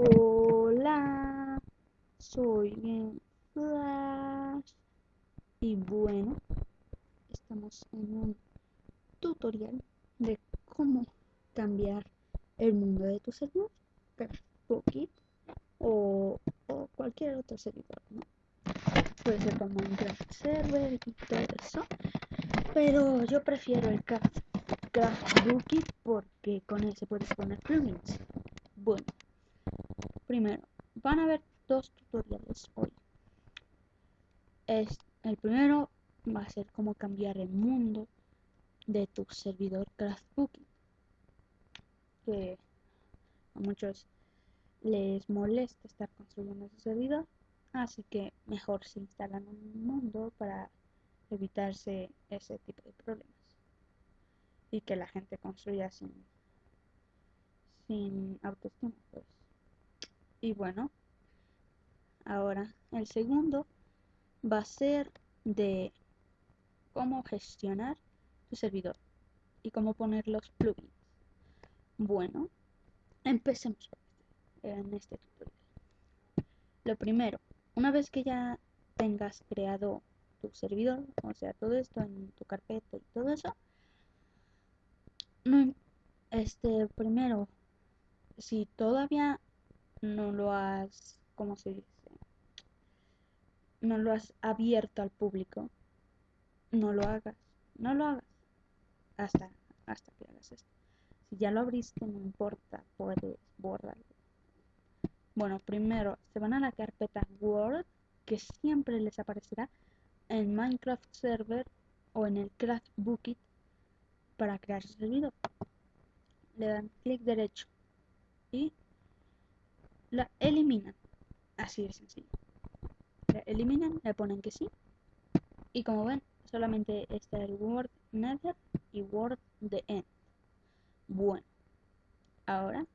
Hola, soy Flash y bueno, estamos en un tutorial de cómo cambiar el mundo de tu servidor, Pocket o, cualquier otro servidor, ¿no? Puede ser como Minecraft Server y todo eso, pero yo prefiero el Craft, Craft porque con ese puedes poner plugins. Bueno, primero, van a ver dos tutoriales hoy. Es, el primero va a ser cómo cambiar el mundo de tu servidor Craftbooking. Que a muchos les molesta estar construyendo su servidor, así que mejor se instalan un mundo para evitarse ese tipo de problemas y que la gente construya sin sin autoestima pues y bueno ahora el segundo va a ser de cómo gestionar tu servidor y cómo poner los plugins. Bueno empecemos en este tutorial. Lo primero una vez que ya tengas creado tu servidor o sea todo esto en tu carpeta y todo eso no, este primero si todavía no lo has, ¿cómo se dice? No lo has abierto al público, no lo hagas, no lo hagas hasta, hasta que hagas esto. Si ya lo abriste, no importa, puedes borrarlo. Bueno, primero se van a la carpeta Word, que siempre les aparecerá en Minecraft Server o en el Craft Bookit para crear su servidor. Le dan clic derecho y la eliminan. Así de sencillo. La eliminan, le ponen que sí. Y como ven, solamente está el Word Nether y Word de End. Bueno, ahora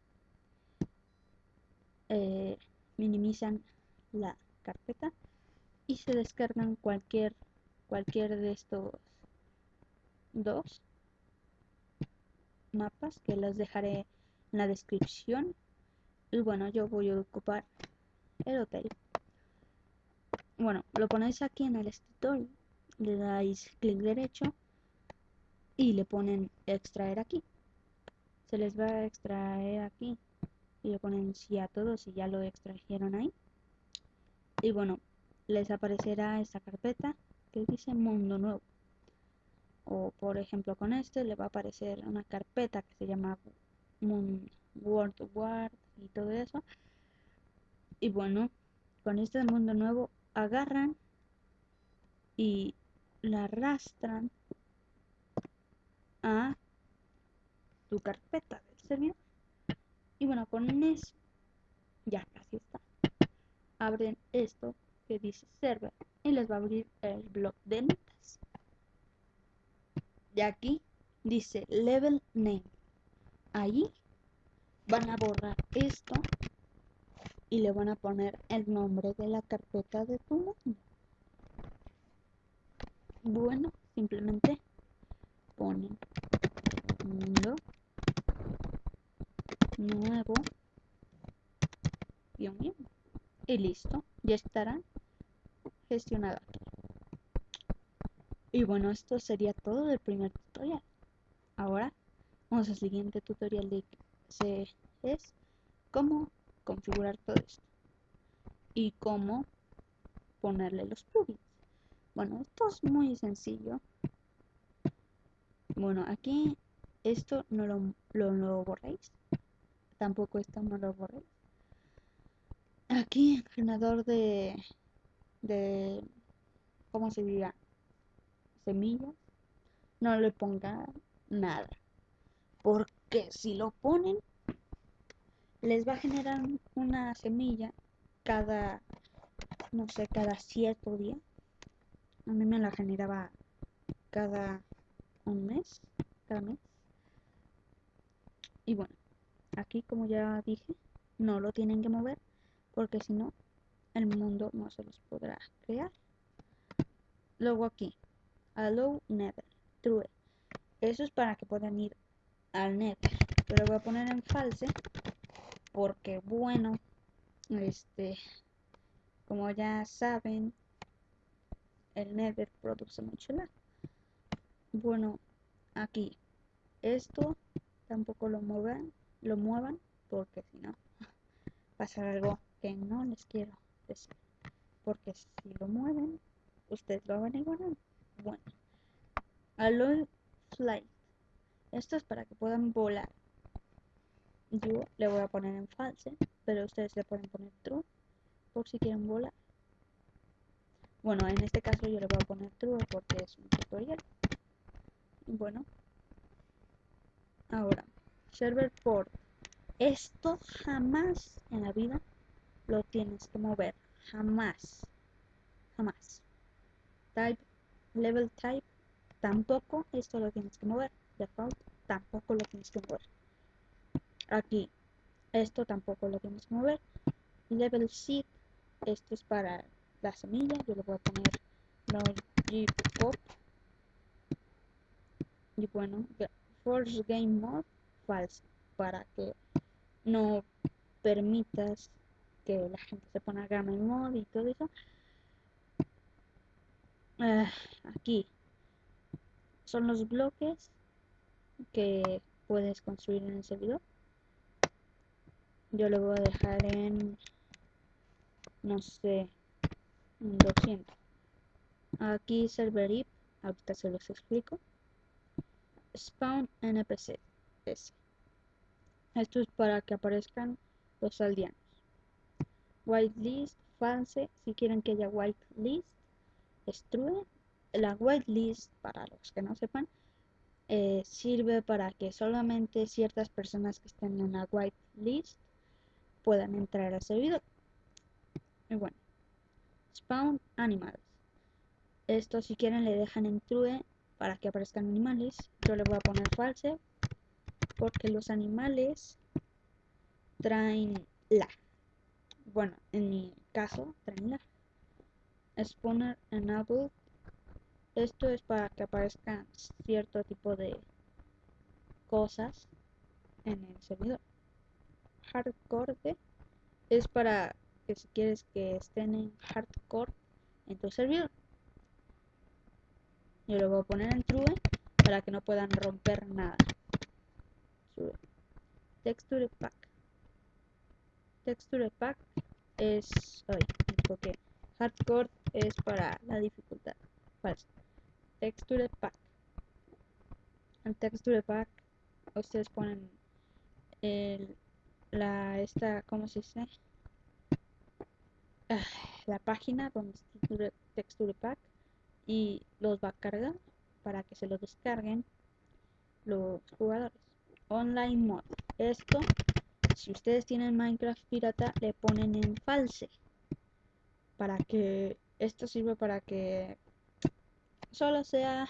eh, minimizan la carpeta y se descargan cualquier cualquier de estos dos mapas que los dejaré en la descripción y bueno yo voy a ocupar el hotel. Bueno lo ponéis aquí en el escritorio le dais clic derecho y le ponen extraer aquí. Se les va a extraer aquí y le ponen sí a todos y ya lo extrajeron ahí. Y bueno les aparecerá esta carpeta que dice mundo nuevo. O por ejemplo con este le va a aparecer una carpeta que se llama World War y todo eso. Y bueno, con este mundo nuevo agarran y la arrastran a tu carpeta del servidor. Y bueno, con eso, ya casi está. Abren esto que dice server y les va a abrir el blog de notas. Y aquí dice level name ahí van a borrar esto y le van a poner el nombre de la carpeta de tu mundo. Bueno, simplemente ponen mundo nuevo y listo, ya estará gestionado aquí. Y bueno, esto sería todo del primer tutorial. Ahora Vamos al siguiente tutorial de Es cómo configurar todo esto y cómo ponerle los plugins. Bueno, esto es muy sencillo. Bueno, aquí esto no lo, lo, borréis. Tampoco esto no lo borréis. Aquí, generador de, de, ¿cómo se diría? Semillas. No le ponga nada. Porque si lo ponen, les va a generar una semilla cada, no sé, cada cierto día. A mí me la generaba cada un mes, cada mes. Y bueno, aquí como ya dije, no lo tienen que mover porque si no, el mundo no se los podrá crear. Luego aquí, allow nether, true. Eso es para que puedan ir al net pero voy a poner en false porque bueno este, como ya saben, el Nether produce mucho lag. Bueno, aquí, esto tampoco lo muevan, lo muevan, porque si no, pasa algo que no les quiero decir. Porque si lo mueven, ustedes lo van a igualar. Bueno, Alloy Flight. Esto es para que puedan volar. Yo le voy a poner en false, pero ustedes le pueden poner true por si quieren volar. Bueno, en este caso yo le voy a poner true porque es un tutorial. Bueno, ahora, server port. Esto jamás en la vida lo tienes que mover. Jamás. Jamás. Type, level type, tampoco esto lo tienes que mover. Default, tampoco lo tienes que mover. Aquí, esto tampoco lo tienes que mover. Level seed, esto es para la semilla. Yo le voy a poner no pop. Y bueno, force game mode false para que no permitas que la gente se ponga game mode y todo eso. Ah, aquí son los bloques que puedes construir en el servidor. Yo lo voy a dejar en, no sé, 200. Aquí server IP, ahorita se los explico. Spawn NPC. Esto es para que aparezcan los aldeanos. Whitelist, false, si quieren que haya whitelist, destruye. La whitelist, para los que no sepan, eh, sirve para que solamente ciertas personas que estén en la whitelist puedan entrar al servidor. Y bueno, spawn animals. Esto si quieren le dejan en true para que aparezcan animales. Yo le voy a poner false porque los animales traen la. Bueno, en mi caso traen la. Spawner enable. Esto es para que aparezcan cierto tipo de cosas en el servidor. Hardcore es para que si quieres que estén en hardcore en tu servidor. Yo lo voy a poner en true para que no puedan romper nada. Texture pack. Texture pack es. Ay, porque hardcore es para la dificultad. Falso. Texture pack. El texture pack, ustedes ponen el, la esta, ¿cómo se dice? Ah, la página donde está texture pack y los va a cargar para que se lo descarguen los jugadores. Online mode. Esto, si ustedes tienen Minecraft pirata, le ponen en false. Para que esto sirve para que solo sea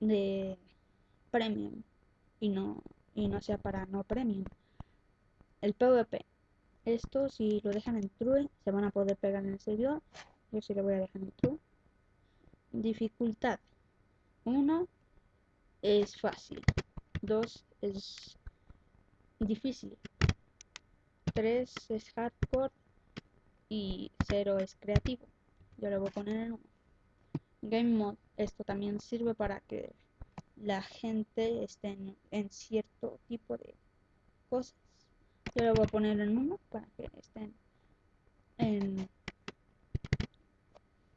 de premium y no y no sea para no premium. El PvP. Esto si lo dejan en true se van a poder pegar en el servidor. Yo sí lo voy a dejar en true. Dificultad. 1 es fácil. 2 es difícil. 3 es hardcore. Y 0 es creativo. Yo lo voy a poner en 1. Game Mode. Esto también sirve para que la gente esté en, cierto tipo de cosas. Yo lo voy a poner en 1 para que estén en,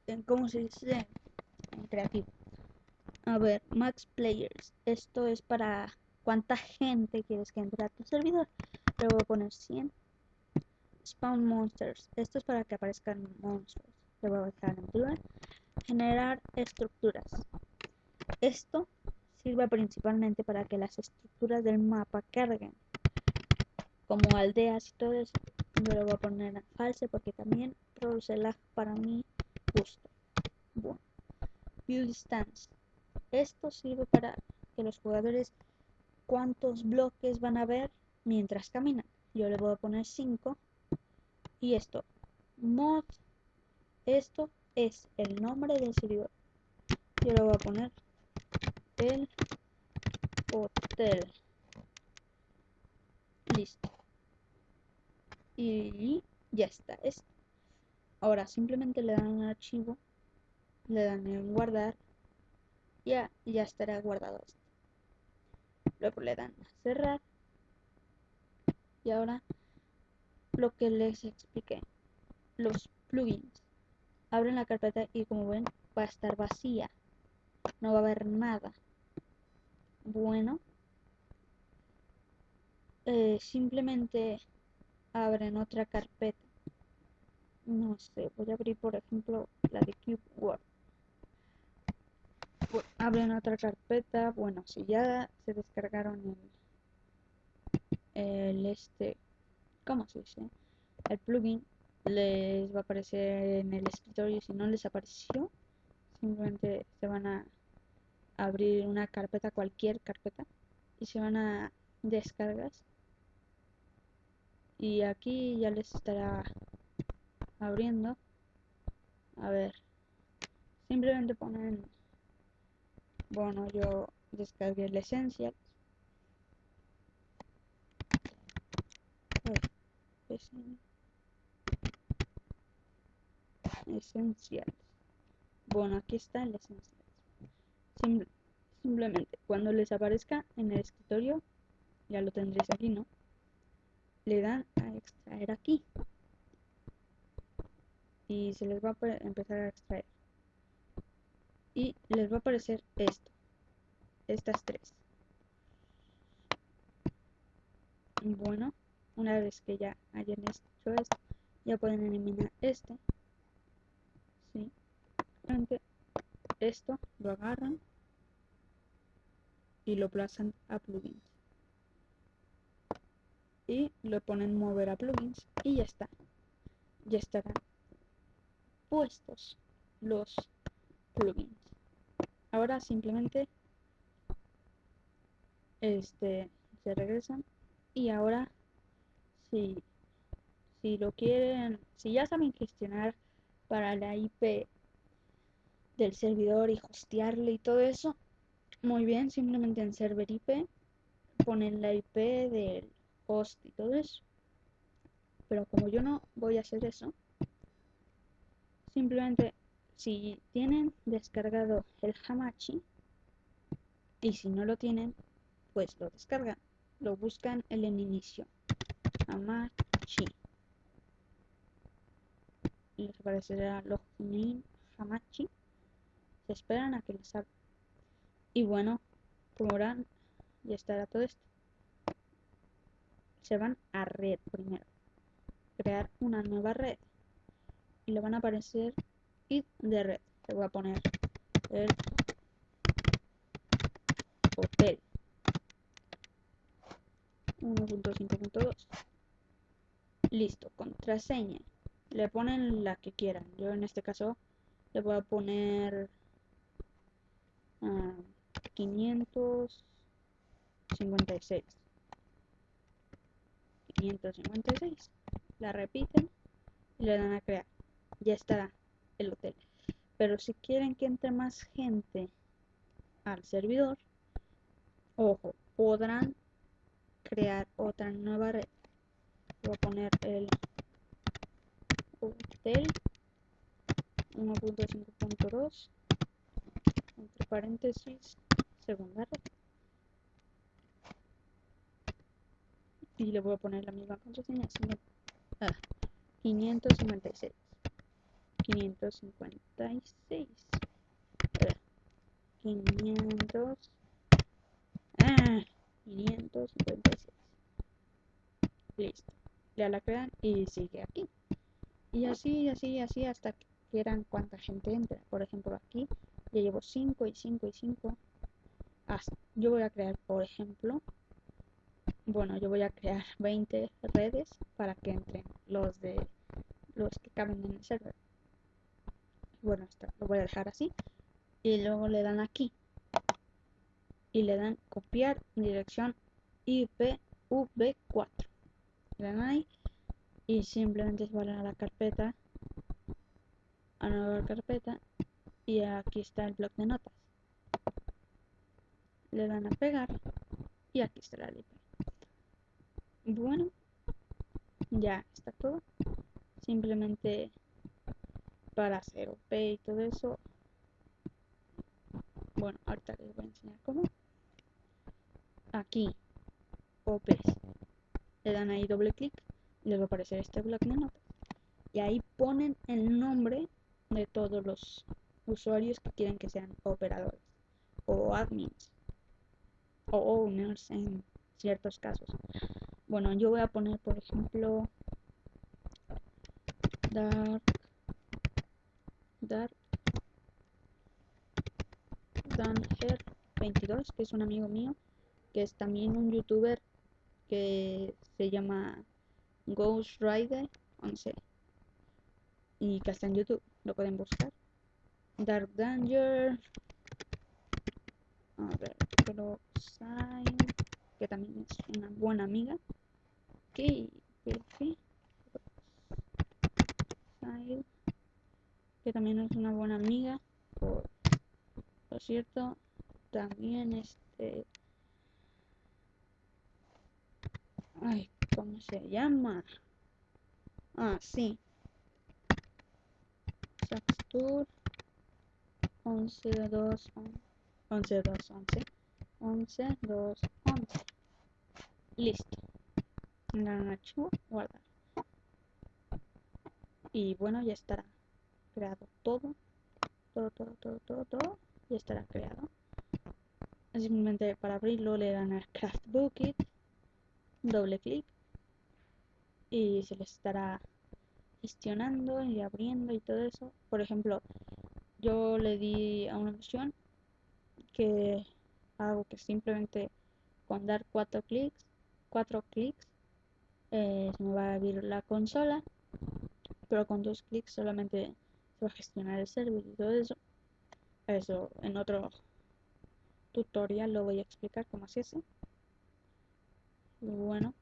en ¿cómo se dice? creativo. A ver, max players. Esto es para cuánta gente quieres que entre a tu servidor. Le voy a poner 100. Spawn monsters. Esto es para que aparezcan monstruos. Le voy a dejar en duda. Generar estructuras. Esto sirve principalmente para que las estructuras del mapa carguen. Como aldeas y todo eso. Yo le voy a poner en false porque también produce lag para mi gusto. Bueno. Build Stance. Esto sirve para que los jugadores cuántos bloques van a ver mientras caminan. Yo le voy a poner 5. Y esto, mod, esto es el nombre del servidor. Yo le voy a poner el hotel. Listo. Y ya está esto. Ahora simplemente le dan un archivo, le dan en guardar, ya, ya estará guardado esto. Luego le dan a cerrar. Y ahora lo que les expliqué, los plugins. Abren la carpeta y como ven va a estar vacía. No va a haber nada. Bueno, eh, simplemente abren otra carpeta. No sé, voy a abrir por ejemplo la de Cube Word. abren otra carpeta. Bueno, si ya se descargaron el, el este, ¿cómo se dice? El plugin les va a aparecer en el escritorio. Si no les apareció, simplemente se van a abrir una carpeta, cualquier carpeta, y se van a descargas y aquí ya les estará abriendo. A ver simplemente ponen bueno yo descargué el esencial esencial bueno aquí está el esencial. Simplemente cuando les aparezca en el escritorio ya lo tendréis aquí no le dan a extraer aquí. Y se les va a empezar a extraer. Y les va a aparecer esto estas tres. Bueno una vez que ya hayan hecho esto ya pueden eliminar este. Esto lo agarran y lo plazan a plugins. Y lo ponen mover a plugins y ya está. Ya estarán puestos los plugins. Ahora simplemente este se regresan y ahora si si lo quieren si ya saben gestionar para la IP del servidor y hostearle y todo eso muy bien simplemente en server IP ponen la IP del host y todo eso. Pero como yo no voy a hacer eso, simplemente si tienen descargado el Hamachi y si no lo tienen, pues lo descargan. Lo buscan en el inicio. Hamachi. Les aparecerá login Hamachi. Se esperan a que les abra. Y bueno, como verán, ya estará todo esto se van a red primero. Crear una nueva red. Y le van a aparecer id de red. Le voy a poner el hotel 1.5.2 listo contraseña le ponen la que quieran yo en este caso le voy a poner 556 ah, 556. La repiten y le dan a crear. Ya estará el hotel. Pero si quieren que entre más gente al servidor, ojo, podrán crear otra nueva red. Voy a poner el hotel 1.5.2 entre paréntesis segunda red. y le voy a poner la misma contraseña 556 556 500 ah, 556 listo. Ya la crean y sigue aquí. Y así así así hasta que quieran cuánta gente entra por ejemplo aquí ya llevo 5 y 5 y 5 yo voy a crear por ejemplo bueno, yo voy a crear 20 redes para que entren los de los que caben en el server. Bueno, esto lo voy a dejar así. Y luego le dan aquí. Y le dan copiar dirección IPv4. Le dan ahí. Y simplemente se van a la carpeta. A nueva carpeta. Y aquí está el bloc de notas. Le dan a pegar. Y aquí está la IP. Bueno, ya está todo. simplemente para hacer OP y todo eso. Bueno, ahorita les voy a enseñar cómo. Aquí, OPs. Le dan ahí doble clic y les va a aparecer este bloc de notas. Y ahí ponen el nombre de todos los usuarios que quieren que sean operadores o admins o owners en ciertos casos. Bueno, yo voy a poner, por ejemplo, Dark Dark Danger 22, que es un amigo mío, que es también un youtuber que se llama Ghost Rider 11 y que está en YouTube, lo pueden buscar. Dark Danger, a ver, pero que también es una buena amiga. Que, que también es una buena amiga. Por, por cierto, también este. Ay, ¿cómo se llama? Ah, sí. Saxtur 11 2 11 2 11 11 2 11 listo. Gran archivo guardar y bueno ya estará creado todo. Todo todo todo todo todo. Ya estará creado. Simplemente para abrirlo le dan a craft bucket doble clic. Y se les estará gestionando y abriendo y todo eso. Por ejemplo yo le di a una opción que hago que simplemente con dar cuatro clics cuatro clics eh, se me va a abrir la consola pero con dos clics solamente se va a gestionar el server y todo eso. Eso en otro tutorial lo voy a explicar cómo se hace. Bueno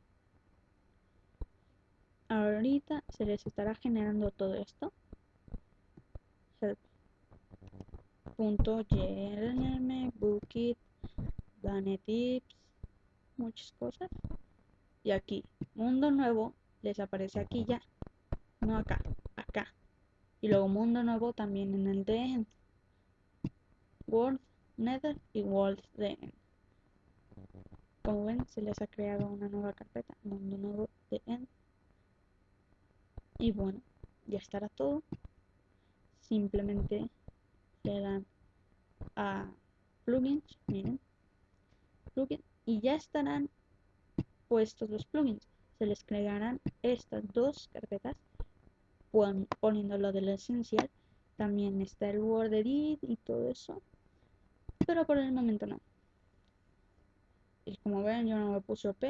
ahorita se les estará generando todo esto. Help punto bookit tips muchas cosas. Y aquí mundo nuevo les aparece aquí ya. No acá acá. Y luego mundo nuevo también en el de end world nether y world de end como ven se les ha creado una nueva carpeta mundo nuevo de end y bueno ya estará todo. Simplemente le dan a plugins miren y ya estarán puestos los plugins. Se les crearán estas dos carpetas poniendo lo del esencial. También está el Word Edit y todo eso. Pero por el momento no. Y como ven yo no me puse OP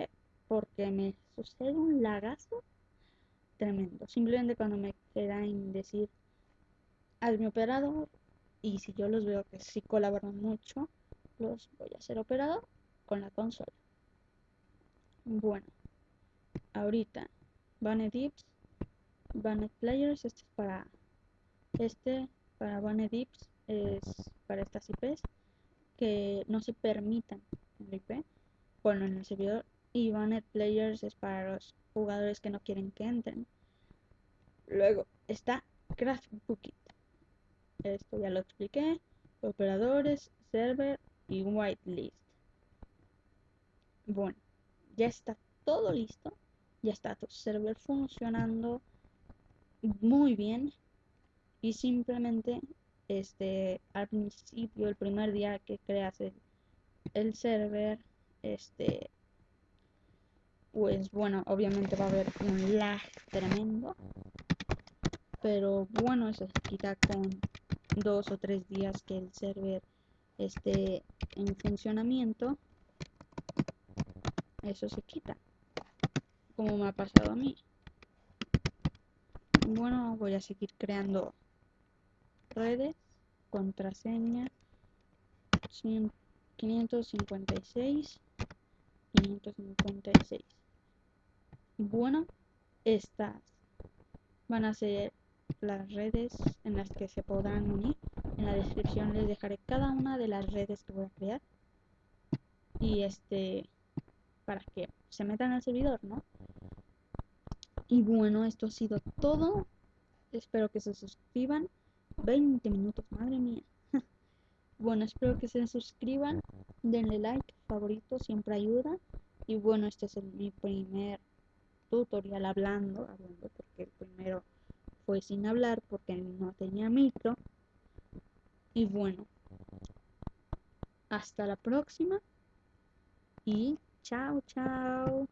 porque me sucede un lagazo tremendo. Simplemente cuando me quedan decir hazme operador y si yo los veo que sí colaboran mucho, los voy a hacer operador con la consola. Bueno, ahorita Banned Dips, Banned Players, este es para este para Banned Dips es para estas IPs que no se permitan en el IP, bueno en el servidor y Banned Players es para los jugadores que no quieren que entren. Luego está Craft Bookit. Esto ya lo expliqué. Operadores, server y whitelist. Bueno, ya está todo listo. Ya está tu server funcionando muy bien. Y simplemente este al principio, el primer día que creas el, server, este pues bueno, obviamente va a haber un lag tremendo. Pero bueno, eso se quita con dos o tres días que el server esté en funcionamiento eso se quita como me ha pasado a mí. Bueno voy a seguir creando redes contraseña 556 556 bueno estas van a ser las redes en las que se podrán unir en la descripción les dejaré cada una de las redes que voy a crear y este para que se metan al servidor, ¿no? Y bueno, esto ha sido todo. espero que se suscriban. 20 minutos, madre mía. bueno, espero que se suscriban, denle like, favorito, siempre ayuda. Y bueno, este es mi primer tutorial hablando, hablando porque el primero fue sin hablar porque no tenía micro. Y bueno, hasta la próxima y chao, chao.